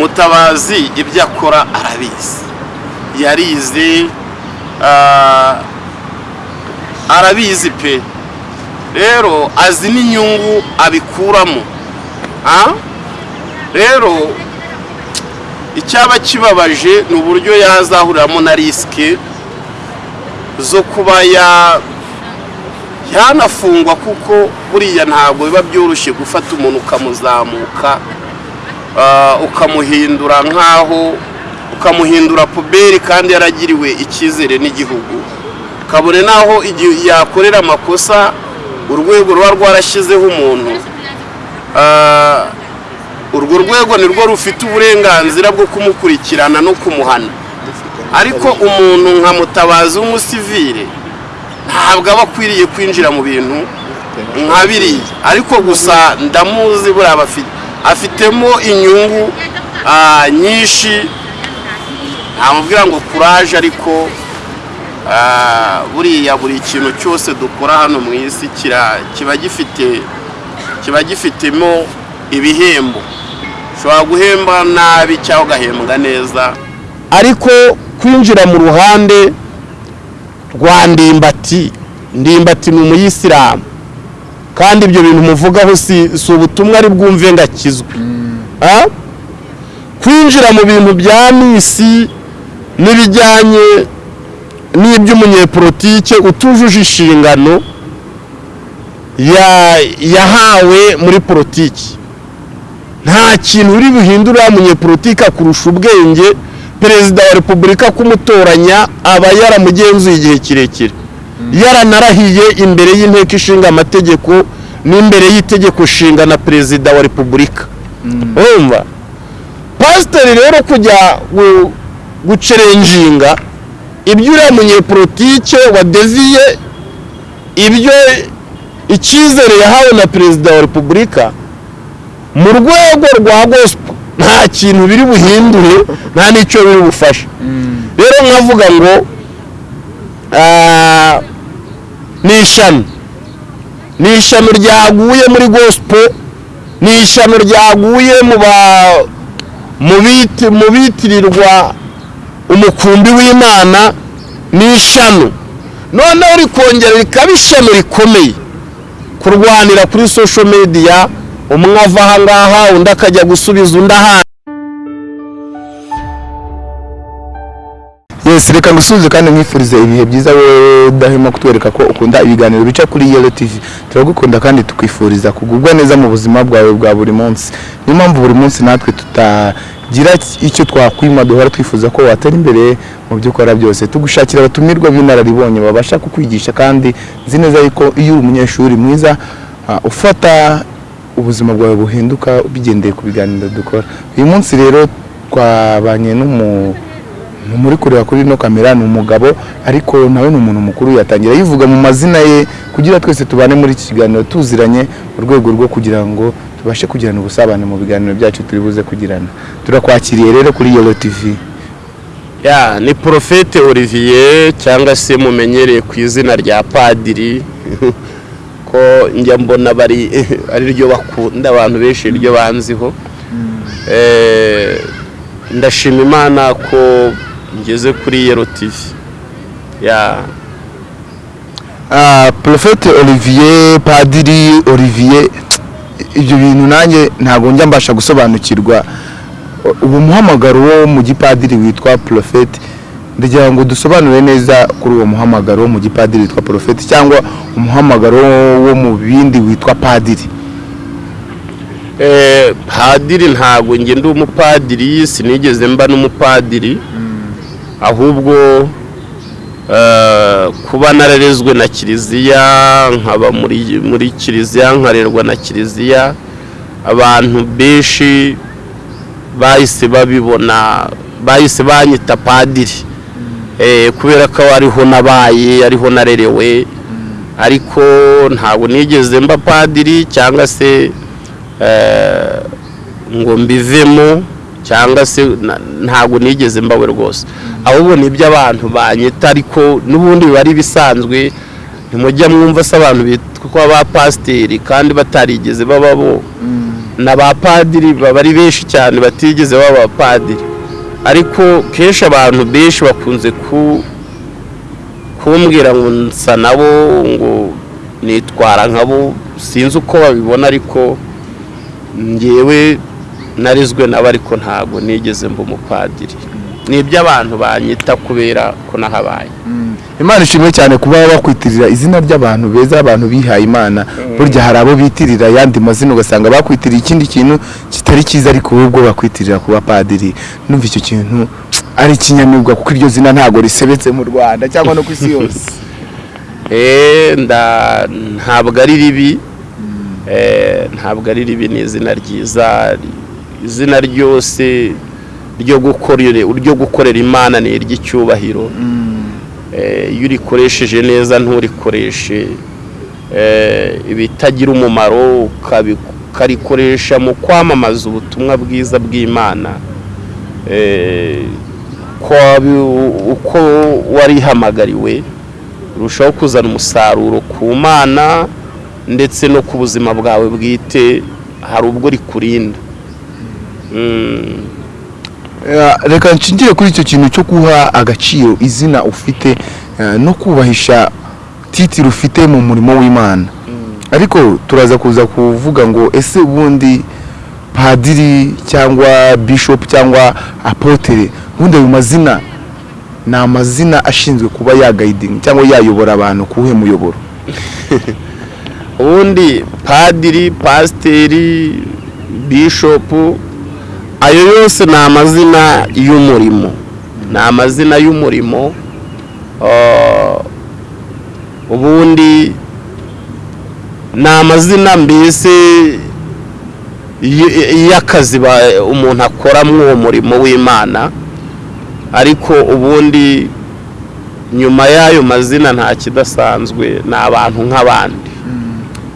mutabazi ibyo akora arabizi. Yarize ah, arabizi pe. Rero azi n'inyungu abikuramo. Ah? rero icyaba kibabaje ni uburyo yazahuriramo na risike zo kuba ya yanafungwa kuko buriya ntabwo biba byoroshye gufata umuntu ukamuzamuka. Ukamuhindura nk'aho ukamuhindura puberi kandi yaragiriwe icyizere n'igihugu. Kabone n'aho igihe yakorera amakosa urwego ruba rwarashyizeho umuntu. Ah, urwo rwego ni rwo rufite uburenganzira bwo kumukurikirana no kumuhana. Ariko umuntu nka mutabazi w'umusivire ntabwo aba akwiriye kwinjira mu bintu nka biriya. Ariko gusa ndamuzi buriya bafite afitemo inyungu ah, nyinshi. Ntamubwira ngo kuraje ariko ah, buriya buri kintu cyose dukora hano mu isi kiba gifite kiba gifitemo ibihembo. Ushobora guhemba nabi cyangwa ugahembwa neza. Ariko kwinjira mu ruhande rwa ndimbati. Ndimbati ni umuyisilamu. Kandi ibyo bintu muvugaho si ubutumwa ari bwumve ngo akizwe Ah? kwinjira mu bintu bya misi n'ibijyanye n'iby'umunyepolitike utujuje inshingano ya- yahawe muri politiki. Nta kintu uri buhindure wa munyepolitike akurusha ubwenge perezida wa repubulika kumutoranya aba yaramugenzuye igihe kirekire. Yaranarahiye imbere y'inteko ishinga amategeko n'imbere y'itegeko nshinga na perezida wa repubulika. Urumva? Pasiteri rero kujya gu- gucerenjinga ibyo uriya munyepolitike wadeviye ibyo icyizere yahawe na perezida wa repubulika mu rwego rwa gospel nta kintu biri buhindure nta n'icyo biri bufashe rero nkavuga ngo ah, ni ishami. Ni ishami ryaguye muri gospel. Ni ishami ryaguye mu ba mu biti- mu bitirirwa umukumbi w'imana. Ni ishami. Noneho rikongera rikaba ishami rikomeye. Kurwanira kuri social media umwe ava aha ngaha undi akajya gusubiza undi ahandi. Yes reka ngusubize kandi nkwifurize ibihe byiza wowe udahema kutwereka ko ukunda ibiganiro bica kuri yelo tv turagukunda kandi tukwifuriza kugubwa neza mu buzima bwawe bwa buri munsi. Niyo mpamvu buri munsi natwe tutagira icyo twakwima duhora twifuza ko watera imbere mu byo ukora byose. Tugushakira abatumirwa b'inararibonye babasha kukwigisha kandi nzi neza yuko iyo uri umunyeshuri mwiza ah, ufata ubuzima bwawe buhinduka bigendeye ku biganiro dukora. Uyu munsi rero twabanye n'umu ni muri kureba kuri ino kamera ni umugabo ariko nawe ni umuntu mukuru yatangira yivuga mu mazina ye kugira twese tubane muri iki kiganiro tuziranye mu rwego rwo kugira ngo tubashe kugirana ubusabane mu biganiro byacu turi buze kugirana. Turakwakiriye rero kuri yelo tv ya ni porofete olivier cyangwa se mumenyereye ku izina rya padiri. Ko njya mbona bari ari ryo bakunda abantu benshi iryo banziho. Eh, ndashima imana ko ngeze kuri yero tivi ya. Ah, Prophete Olivier Padiri Olivier ibyo bintu nanjye ntabwo njya mbasha gusobanukirwa. Ubu muhamagaro wo mu gipadiri witwa Prophete ndagira ngo dusobanure neza kuri uwo muhamagaro wo mu gipadiri witwa Prophete cyangwa umuhamagaro wo mu bindi witwa Padiri. Eh, padiri ntabwo njye ndi umupadiri sinigeze mba n'umupadiri. Ahubwo eh, kuba nararezwe na kiliziya nkaba muri kiliziya nkarerwa na kiliziya abantu benshi bahise babibona bahise banyita padiri. Eh, kubera ko ariho nabaye ariho narerewe ariko ntabwo nigeze mba padiri cyangwa se eh, ngo mbivemo. Cyangwa se na- ntabwo nigeze mbawe rwose. Ahubwo ni iby'abantu banyita ariko n'ubundi biba ari ibisanzwe ntimujya mwumva se abantu bitwa ba pasiteri kandi batarigeze bababo n'abapadiri baba ari benshi cyane batigeze baba abapadiri ariko kenshi abantu benshi bakunze ku kumbwira ngo nsa nabo ngo nitwara nkabo sinzi uko babibona ariko ngewe narizwe nabo ariko ntabwo nigeze mba umupadiri. Ni iby'abantu banyita kubera ko nahabaye. Imana ishimwe cyane kuba bakwitirira izina ry'abantu beza abantu bihaye imana. Burya hari abo bitirira ayandi mazina ugasanga bakwitiriye ikindi kintu kitari cyiza ariko wowe ubwo bakwitirira kuba padiri numva icyo kintu ari ikinyamibwa kuko iryo zina ntabwo risebetse mu rwanda cyangwa no ku isi yose. Eh, nda- ntabwo ari ribi. Eh, ntabwo ari ribi ni izina ryiza. Izina ryose ryo gukorera imana ni iry'icyubahiro. Eh, iyo urikoresheje neza nturikoreshe. Eh, ibitagira umumaro ukarikoresha mu kwamamaza ubutumwa bwiza bw'imana. Eh, uko warihamagariwe urushaho kuzana umusaruro ku mana ndetse no ku buzima bwawe bwite hari ubwo rikurinda. Mm. Reka nshingire kuri icyo kintu cyo guha agaciro izina ufite no kubahisha titiri ufite mu murimo w'imana. Ariko turaza kuza kuvuga ngo ese ubundi padiri cyangwa bishop cyangwa apotere ubundi ayo mazina ni amazina ashinzwe kuba yagayidinga cyangwa yayobora abantu kuwuhe muyoboro? Ubundi padiri pasiteri bishopu ayo yose ni amazina y'umurimo. Ni amazina y'umurimo Ah, ubundi ni amazina mbese y'akazi umuntu akora muri uwo murimo w'imana. Ariko ubundi nyuma y'ayo mazina nta kidasanzwe ni abantu nk'abandi.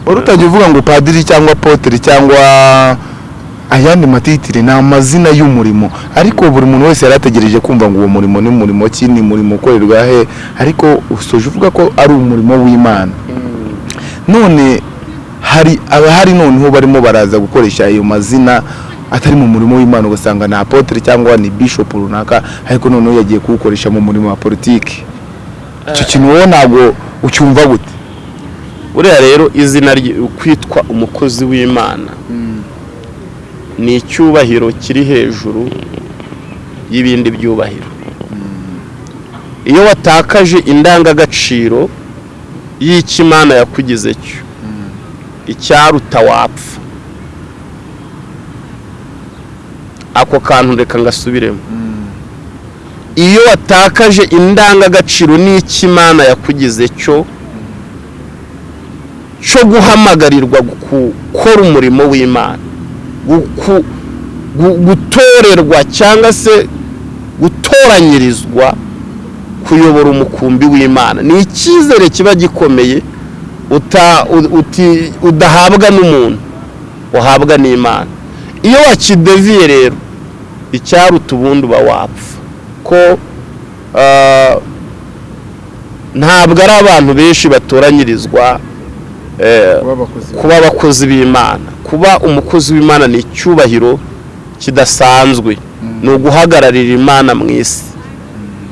Utangiye uvuga ngo padiri cyangwa apotere cyangwa ayandi matitire ni amazina y'umurimo. Ariko buri muntu wese yari ategereje kumva ngo uwo murimo ni umurimo ki ni umurimo ukorerwa he? Ariko usoje uvuga ko ari umurimo w'imana. None hari abahari noneho barimo baraza gukoresha ayo mazina atari mu murimo w'imana ugasanga ni apotere cyangwa ni bishop runaka ariko noneho yagiye kuwukoresha mu murimo wa politiki. Icyo kintu wowe ntabwo ucyumva gute? Buriya rero izina kwitwa umukozi w'imana. Ni icyubahiro kiri hejuru y'ibindi byubahiro. Iyo watakaje indangagaciro y'icyo imana yakugize cyo icyaruta wapfa. Ako kantu reka ngasubiremo. Iyo watakaje indangagaciro n'icyo imana yakugize cyo cyo guhamagarirwa gukora umurimo w'imana. Gutorerwa cyangwa se gutoranyirizwa kuyobora umukumbi w'imana. Ni icyizere kiba gikomeye uta- u- uti- udahabwa n'umuntu uhabwa n'imana. Iyo wakideviye rero icyaruta ubundi uba wapfa. Ko ah, ntabwo ari abantu benshi batoranyirizwa eh, kuba abakozi b'imana. Kuba umukozi w'imana ni icyubahiro kidasanzwe. Ni uguhagararira imana mu isi.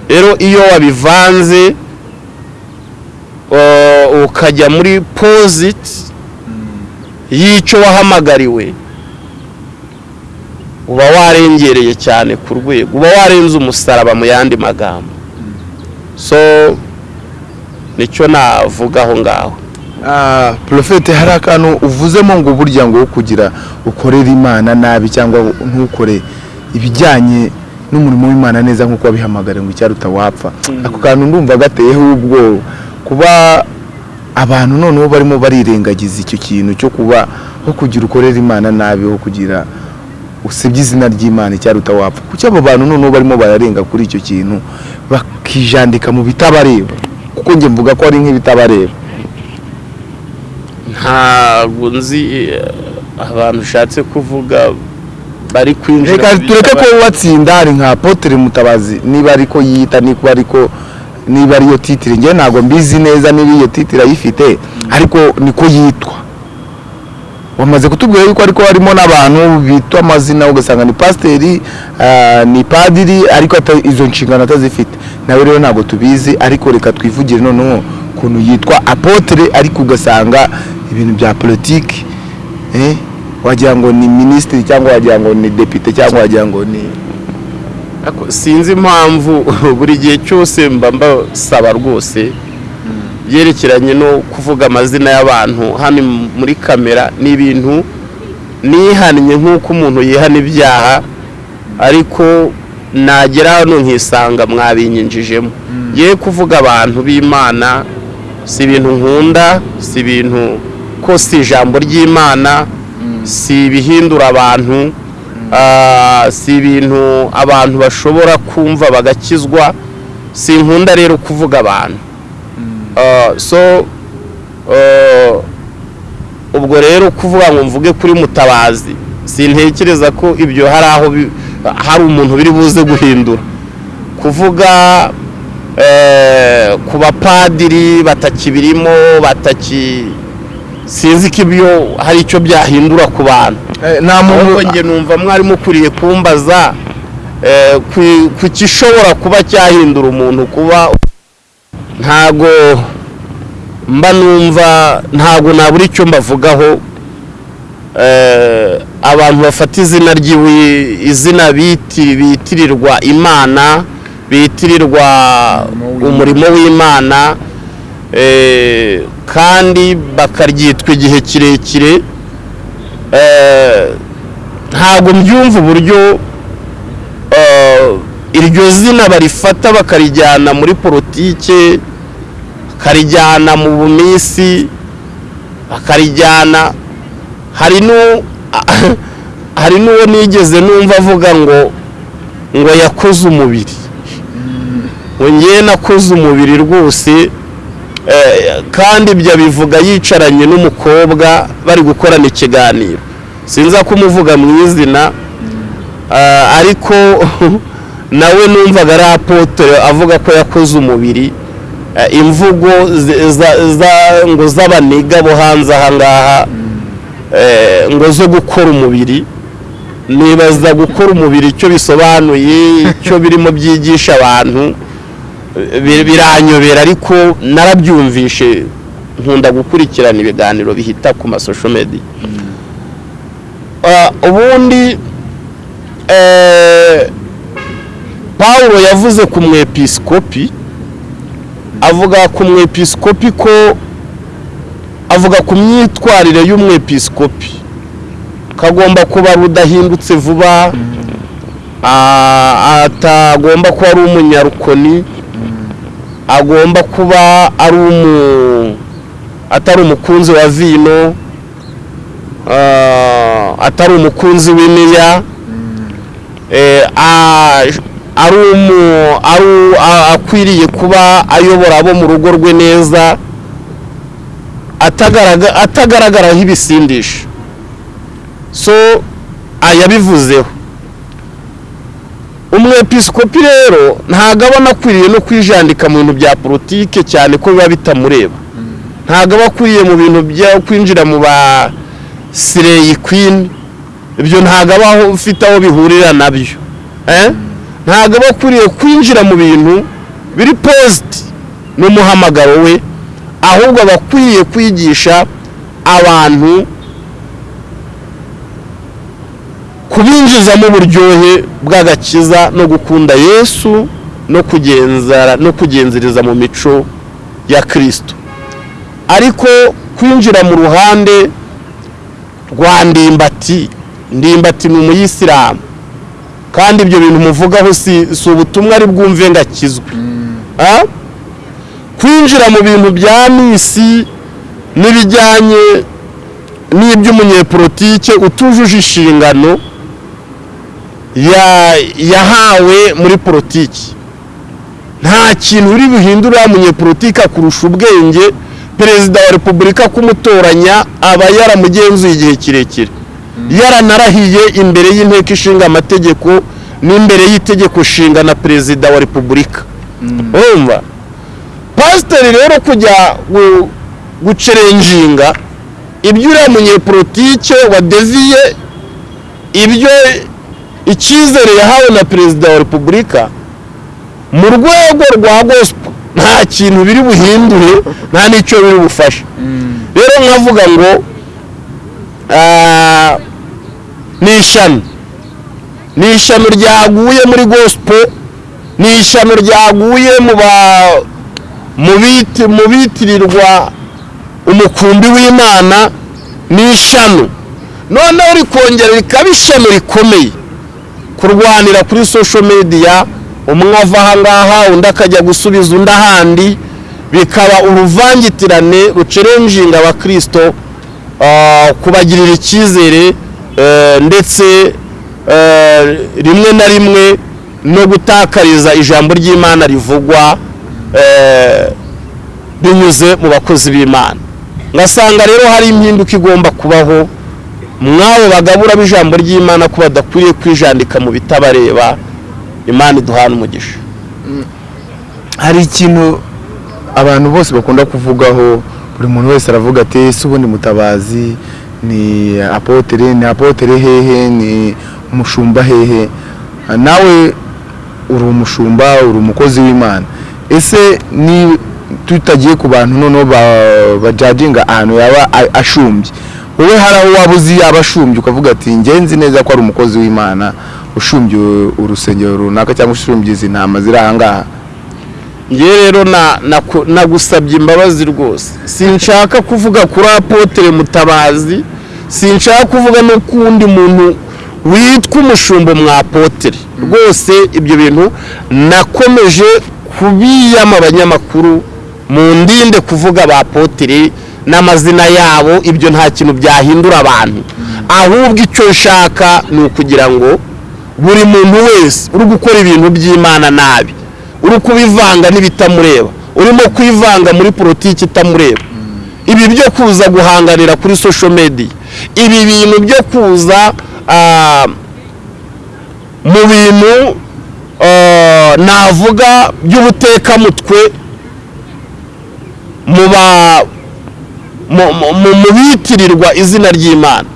Rero iyo wabivanze uh, ukajya muri poziti y'icyo wahamagariwe uba warengereye cyane ku rwego. Uba warenze umusaraba mu yandi magambo. So ni cyo navuga aho ngaho. Ah, porofete hari akantu uvuzemo ngo burya ngo kugira ukorere imana nabi cyangwa ntukore ibijyanye n'umurimo w'imana neza nk'uko wabihamagara ngo icyaruta wapfa ako kantu ndumva gateyeho ubwoba kuba abantu noneho barimo barirengagiza icyo kintu cyo kuba ho kugira ukorera imana nabi ho kugira usebye izina ry'imana icyaruta wapfa kuki abo bantu noneho barimo bararenga kuri icyo kintu bakijandika mu bitabareba? Kuko njye mvuga ko ari nk'ibitabareba. Ntabwo nzi eh, abantu ushatse kuvuga bari kwinjira reka tureke ko watsinda hari nka apotere mutabazi. Niba ariko yita niba ariko niba ariyo titire njyewe ntabwo mbizi neza niba iyo titire ayifite ariko niko yitwa. Wamaze kutubwira yuko ariko harimo n'abantu bitwa amazina ugasanga ni pasiteri ah, ni padiri ariko izo nshingano atazifite. Nawe rero ntabwo tubizi ariko reka twivugire noneho ukuntu yitwa apotere ariko ugasanga ibintu bya politiki eh, wagira ngo ni minisitiri cyangwa wagira ngo ni depite cyangwa wagira ngo ni sinzi impamvu buri gihe cyose mba mbasaba rwose byerekeranye no kuvuga amazina y'abantu. Hano muri kamera ni ibintu nihannye nk'uko umuntu yihana ibyaha ariko nagera hano nkisanga mwabinyinjijemo. Ye kuvuga abantu b'imana si ibintu nkunda si ibintu ko si ijambo ry'imana si ibihindura abantu ah, si ibintu abantu bashobora kumva bagakizwa si nkunda rero kuvuga abantu. Ah, so ah, ubwo rero kuvuga ngo mvuge kuri mutabazi sintekereza ko ibyo hari aho hari umuntu biri buze guhindura. Kuvuga eh, ku bapadiri batakibirimo bataki sinzi ko ibyo hari icyo byahindura ku bantu. Nta ahubwo muntu njye numva mwari mukwiriye kumbaza eh, ku- gishobora kuba cyahindura umuntu kuba ntago mba numva ntago nabura icyo mbavugaho eh, abantu bafata izina ry'iwe izina biti- bitirirwa imana bitirirwa umurimo w'imana eh, kandi bakaryitwa igihe kirekire eh, ntabwo mbyumva uburyo eh, iryo zina barifata bakarijyana muri politike bakarijyana mu bumisi bakarijyana hari nu hari n'uwo nigeze numva avuga ngo ngo yakoze umubiri. Ngo ngewe nakoze umubiri rwose eh, kandi ibyo abivuga yicaranye n'umukobwa bari gukorana ikiganiro. Sinza kumuvuga mu izina ah, ariko nawe numvaga ari apotere avuga ko yakoze umubiri. Eh, imvugo ngo z'abaniga bo hanze aha ngaha eh, ngo zo gukora umubiri. Nibaza gukora umubiri icyo bisobanuye icyo birimo byigisha abantu. eh, biranyobera ariko narabyumvishe. Nkunda gukurikirana ibiganiro bihita ku masosho media. Ah, ubundi eh, Pawulo yavuze ku mwepiskopi avuga ku mwepiskopi ko avuga ku myitwarire y'umwepiskopi kagomba kuba rudahindutse vuba ah, atagomba kuba ari umunyarukoni. Agomba kuba ari umu atari umukunzi wa vino ah, atari umukunzi w'iniya eh, a- ari umu ari a- akwiriye kuba ayobora abo mu rugo rwe neza atagaraga- atagaragaraho ibisindisha. So yabivuzeho. Umwepiskopi rero ntabwo aba anakwiriye no kwijandika mu bintu bya politike cyane ko biba bitamureba ntabwo aba akwiriye mu bintu byo kwinjira mu ba sireyi kwini ibyo ntabwo aba ufite aho bihurira na byo eh? ntabwo aba akwiriye kwinjira mu bintu biri positi n'umuhamagaro we ahubwo aba akwiriye kwigisha abantu kubinjizamo uburyohe bw'agakiza no gukunda yesu no kugenzara no kugenzereza mu mico ya kirisito ariko kwinjira mu ruhande rwa ndimbati ndimbati ni umuyisilamu. Kandi ibyo bintu muvugaho si ubutumwa ari bwumve ngo akizwe. Ah? kwinjira mu bintu bya misi n'ibijyanye n'iby'umunyepolitike utujuje inshingano yahawe muri politiki. Nta kintu uri buhindure wa munyepolitike akurusha ubwenge perezida wa repubulika kumutoranya aba yaramugenzuye igihe kirekire. Yaranarahiye imbere y'inteko ishinga amategeko n'imbere y'itegeko nshinga na perezida wa repubulika. Urumva? Pasiteri rero kujya gu- gucerenjinga ibyo uriya munyepolitike wadeviye ibyo icyizere yahawe na perezida wa repubulika mu rwego rwa gospel. Nta kintu biri buhindure nta n'icyo biri bufashe. Rero nkavuga ngo ah, ni ishami. Ni ishami ryaguye muri gospel ni ishami ryaguye mu bitirirwa umukumbi w'imana ni ishami. Noneho rikongera rikaba ishami rikomeye. Kurwanira kuri social media umwe ava aha ngaha undi akajya gusubiza undi ahandi bikaba uruvangitirane rucerenjinga abakirisito ah, kubagirira icyizere eh, ndetse eh, rimwe na rimwe no gutakariza ijambo ry'imana rivugwa eh, binyuze mu bakozi b'imana. Ngasanga rero hari impinduka igomba kubaho mwabo bagabura b'ijambo ry'imana ko badakwiriye kwijandika mu bitabareba imana iduhana umugisha. Hari ikintu abantu bose bakunda kuvugaho buri muntu wese aravuga ati ese ubundi mutabazi ni apotere ni apotere hehe ni umushumba hehe? Nawe uri umushumba uri umukozi w'imana. Ese ni tutagiye ku bantu noneho ba- bajajinga ahantu yaba ashumbye? Wowe hari aho waba uzi yaba ashumbye ukavuga ati njye nzi neza ko ari umukozi w'imana ushumbye urusengero runaka cyangwa ushumbye izi ntama ziri aha ngaha. Ngewe rero nagusabye imbabazi rwose. Sinshaka kuvuga kuri apotere mutabazi sinshaka kuvuga no ku wundi muntu witwa umushumba mwa apotere rwose ibyo bintu nakomeje kubiyama abanyamakuru mu ndinde kuvuga ba apotere n'amazina yabo ibyo nta kintu byahindura abantu. Ahubwo icyo nshaka ni ukugira ngo buri muntu wese uri gukora ibintu by'imana nabi uri kubivanga n'ibitamureba urimo kwivanga muri politiki itamureba ibi byo kuza guhanganira kuri social media ibi bintu byo kuza ah, mu bintu ah, navuga by'ubutekamutwe mu ba mu- bitirirwa izina ry'imana.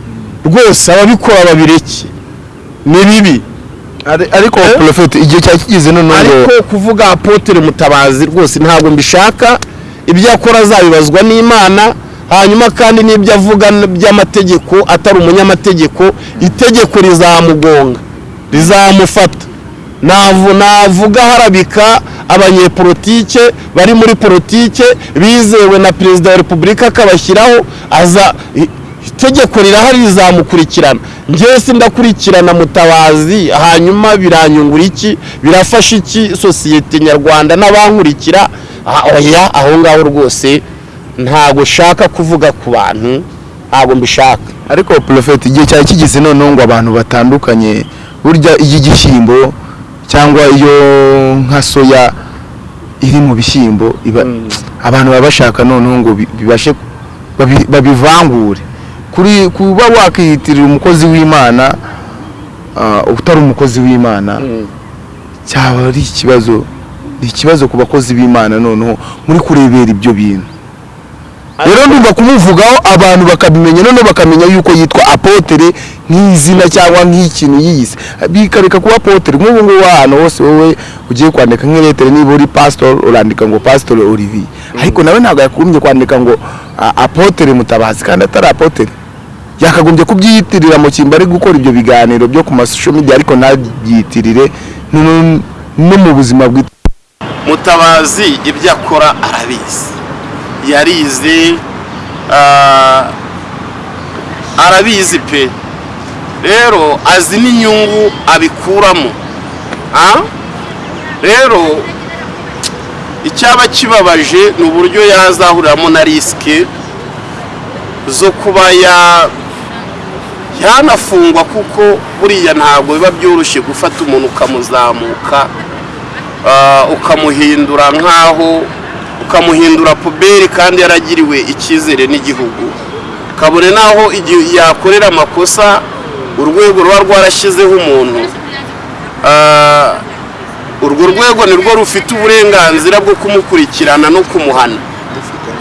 Rwose ababikora babireke. Ni bibi. Ari- ariko Eh? porofeti igihe cyari kigeze none ngo ariko kuvuga apotere mutabazi rwose ntabwo mbishaka. Ibyo akora azabibazwa n'imana hanyuma kandi n'ibyo avuga by'amategeko atari umunyamategeko itegeko rizamugonga. Rizamufata. Navuga harabika abanyepolitike bari muri politike bizewe na perezida wa repubulika akabashyiraho aza itegeko rirahari rizamukurikirana. Njyewe sindakurikirana mutabazi hanyuma biranyungura iki? Birafasha iki sosiyete nyarwanda n'abankurikira Ah, oya aho ngaho rwose ntabwo ushaka kuvuga ku bantu ntabwo mbishaka. Ariko porofeti igihe cyari kigeze noneho ngo abantu batandukanye burya iy'igishyimbo cyangwa iyo nka soya iri mu bishyimbo iba abantu baba bashaka noneho ngo bi- bibashe babi- babivangure. Kuri kuba wakiyitirira umukozi w'imana ah, utari umukozi w'imana cyaba ari ikibazo ni ikibazo ku bakozi b'imana noneho muri kurebera ibyo bintu. Rero ndumva kumuvugaho abantu bakabimenya noneho bakamenya yuko yitwa apotere nk'izina cyangwa nk'ikintu yiyise bikareka kuba apotere nk'ubu ngubu ahantu hose wowe ugiye kwandika nk'iretere niba uri pasitori urandika ngo pasitori olivier. Ariko nawe ntabwo yakugombye kwandika ngo apotere mutabazi. Kandi atari apotere yakagombye kubyiyitirira mu cyimbo ari gukora ibyo biganiro byo ku masosho media ariko ntabyiyitirire no mu buzima bwite mutabazi ibyo akora arabizi. Yarize arabizi pe. Rero azi n'inyungu abikuramo rero icyaba kibabaje ni uburyo yazahuriramo na risike zo kuba ya yanafungwa kuko buriya ntabwo biba byoroshye gufata umuntu ukamuzamuka ukamuhindura nk'aho ukamuhindura puberi kandi yaragiriwe icyizere n'igihugu. Kabone n'aho igihe yakorera amakosa urwego ruba rwarashyizeho umuntu. Ah, urwo rwego ni rwo rufite uburenganzira bwo kumukurikirana no kumuhana.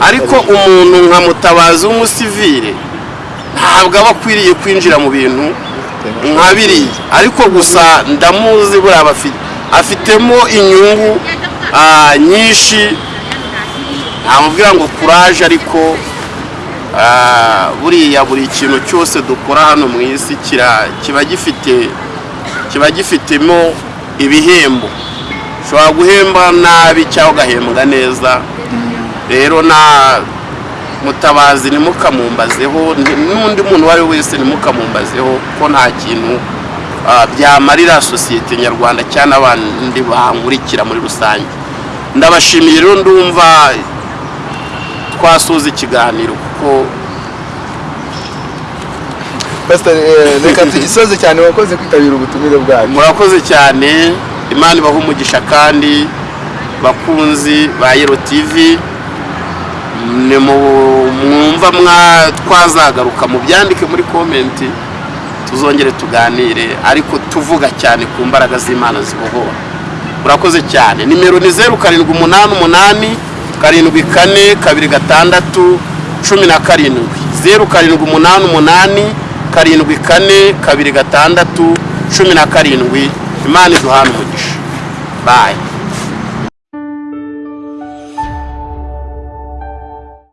Ariko umuntu nka mutabazi w'umusivire ntabwo aba akwiriye kwinjira mu bintu nka biriya. Ariko gusa ndamuzi buriya afitemo inyungu ah, nyinshi ntamubwira ngo kuraje ariko ah, buriya buri kintu cyose dukora hano mu isi kiba gifite kiba gifitemo ibihembo. Ushobora guhemba nabi cyangwa ugahembwa neza. Rero na mutabazi ntimukamumbazeho n'undi muntu uwo ari we wese ntimukamumbazeho ko nta kintu ah, byamarira sosiyete nyarwanda cyangwa n'abandi bankurikira muri rusange. Ndabashimiye rero ndumva twasoza ikiganiro kuko eh, reka tugisoze cyane wakoze kwitabira ubutumire bwacu. murakoze cyane. Imana ibaha umugisha kandi bakunzi ba yero tv ni mwumva twazagaruka mu byandike muri komenti tuzongere tuganire ariko tuvuga cyane ku mbaraga z'imana zibohora. Murakoze cyane. Nimero ni zeru karindwi umunani umunani karindwi kane kabiri gatandatu cumi na karindwi. Zeru karindwi umunani umunani karindwi kane kabiri gatandatu cumi na karindwi. Imana iduhana umugisha. Bayi